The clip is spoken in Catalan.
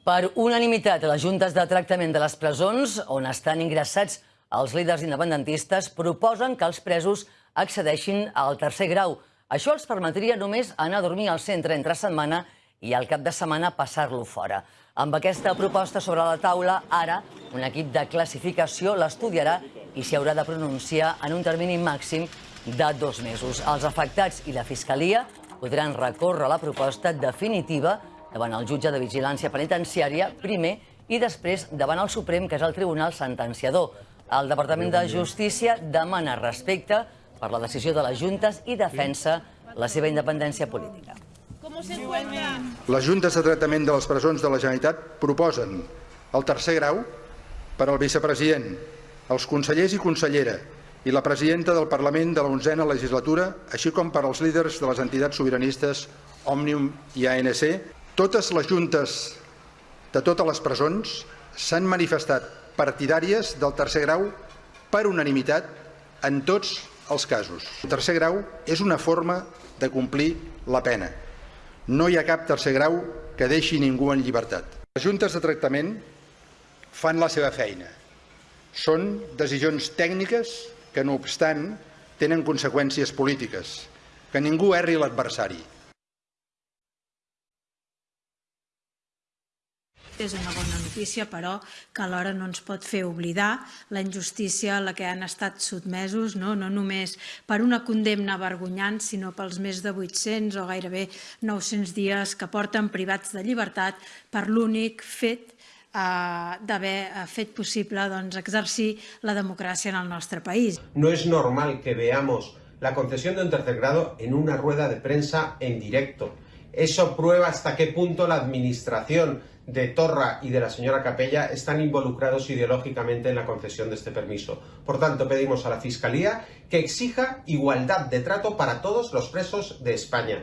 Per unanimitat, les juntes de tractament de les presons, on estan ingressats els líders independentistes, proposen que els presos accedeixin al tercer grau. Això els permetria només anar a dormir al centre entre setmana i al cap de setmana passar-lo fora. Amb aquesta proposta sobre la taula, ara, un equip de classificació l'estudiarà i s'hi haurà de pronunciar en un termini màxim de dos mesos. Els afectats i la Fiscalia podran recórrer la proposta definitiva davant el jutge de vigilància penitenciària primer i després davant el Suprem, que és el Tribunal Sentenciador. El Departament de Justícia demana respecte per la decisió de les juntes i defensa la seva independència política. Les juntes de tractament de les presons de la Generalitat proposen el tercer grau per al vicepresident, els consellers i consellera i la presidenta del Parlament de la 11a legislatura, així com per als líders de les entitats sobiranistes Òmnium i ANC. Totes les juntes de totes les presons s'han manifestat partidàries del tercer grau per unanimitat en tots els casos. El tercer grau és una forma de complir la pena. No hi ha cap tercer grau que deixi ningú en llibertat. Les juntes de tractament fan la seva feina. Són decisions tècniques que, no obstant, tenen conseqüències polítiques. Que ningú erri l'adversari. És una bona notícia, però, que alhora no ens pot fer oblidar la injustícia a la que han estat sotmesos, no, no només per una condemna vergonyant, sinó pels més de 800 o gairebé 900 dies que porten privats de llibertat per l'únic fet eh, d'haver eh, fet possible doncs, exercir la democràcia en el nostre país. No es normal que veamos la concesión de un tercer grado en una rueda de prensa en directo. Eso prueba hasta qué punto la administración de Torra y de la señora Capella están involucrados ideológicamente en la concesión de este permiso. Por tanto, pedimos a la Fiscalía que exija igualdad de trato para todos los presos de España.